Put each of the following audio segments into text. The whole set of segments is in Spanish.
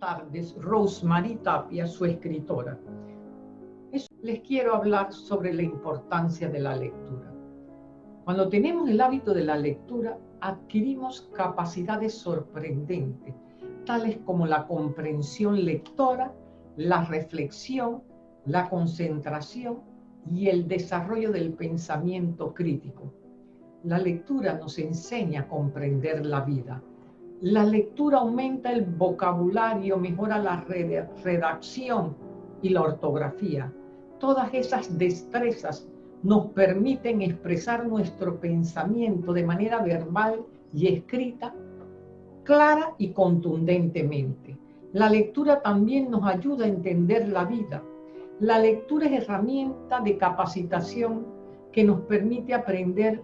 tardes Rosemary Tapia, su escritora. Les quiero hablar sobre la importancia de la lectura. Cuando tenemos el hábito de la lectura, adquirimos capacidades sorprendentes, tales como la comprensión lectora, la reflexión, la concentración y el desarrollo del pensamiento crítico. La lectura nos enseña a comprender la vida. La lectura aumenta el vocabulario, mejora la redacción y la ortografía. Todas esas destrezas nos permiten expresar nuestro pensamiento de manera verbal y escrita, clara y contundentemente. La lectura también nos ayuda a entender la vida. La lectura es herramienta de capacitación que nos permite aprender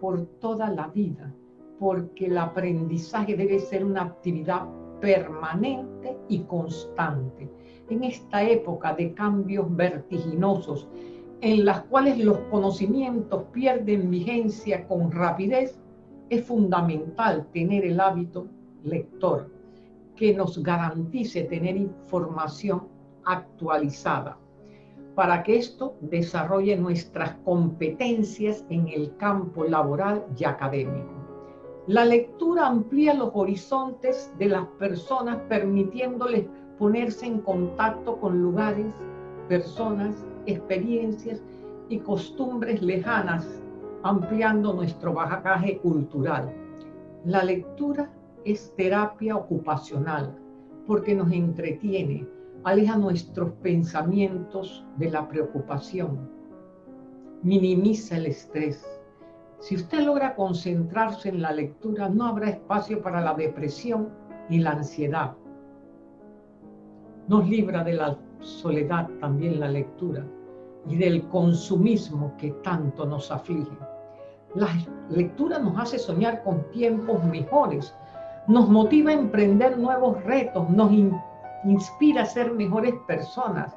por toda la vida, porque el aprendizaje debe ser una actividad permanente y constante. En esta época de cambios vertiginosos, en las cuales los conocimientos pierden vigencia con rapidez, es fundamental tener el hábito lector que nos garantice tener información actualizada para que esto desarrolle nuestras competencias en el campo laboral y académico. La lectura amplía los horizontes de las personas permitiéndoles ponerse en contacto con lugares, personas, experiencias y costumbres lejanas, ampliando nuestro bagaje cultural. La lectura es terapia ocupacional porque nos entretiene, aleja nuestros pensamientos de la preocupación, minimiza el estrés. Si usted logra concentrarse en la lectura, no habrá espacio para la depresión ni la ansiedad. Nos libra de la soledad también la lectura y del consumismo que tanto nos aflige. La lectura nos hace soñar con tiempos mejores, nos motiva a emprender nuevos retos, nos inspira a ser mejores personas,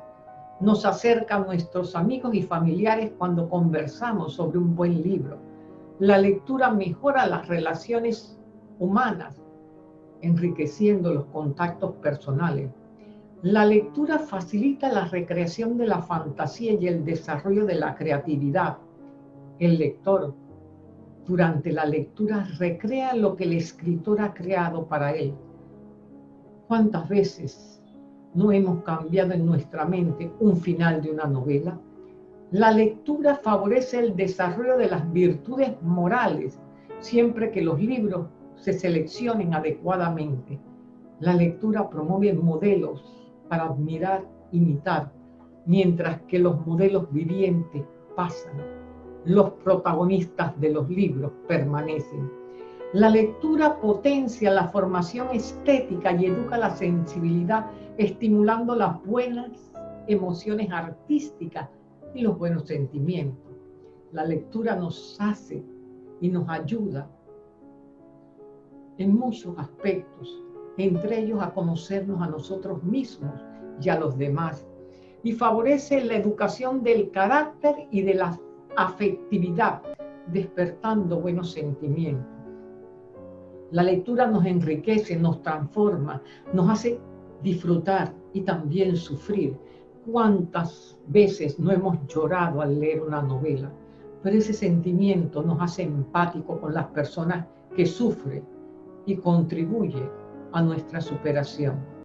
nos acerca a nuestros amigos y familiares cuando conversamos sobre un buen libro. La lectura mejora las relaciones humanas, enriqueciendo los contactos personales. La lectura facilita la recreación de la fantasía y el desarrollo de la creatividad. El lector durante la lectura recrea lo que el escritor ha creado para él. ¿Cuántas veces no hemos cambiado en nuestra mente un final de una novela? La lectura favorece el desarrollo de las virtudes morales siempre que los libros se seleccionen adecuadamente. La lectura promueve modelos para admirar, imitar, mientras que los modelos vivientes pasan los protagonistas de los libros permanecen. La lectura potencia la formación estética y educa la sensibilidad, estimulando las buenas emociones artísticas y los buenos sentimientos. La lectura nos hace y nos ayuda en muchos aspectos, entre ellos a conocernos a nosotros mismos y a los demás, y favorece la educación del carácter y de las afectividad, despertando buenos sentimientos. La lectura nos enriquece, nos transforma, nos hace disfrutar y también sufrir. ¿Cuántas veces no hemos llorado al leer una novela? Pero ese sentimiento nos hace empático con las personas que sufren y contribuye a nuestra superación.